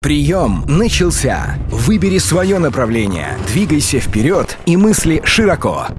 Прием начался. Выбери свое направление, двигайся вперед и мысли широко.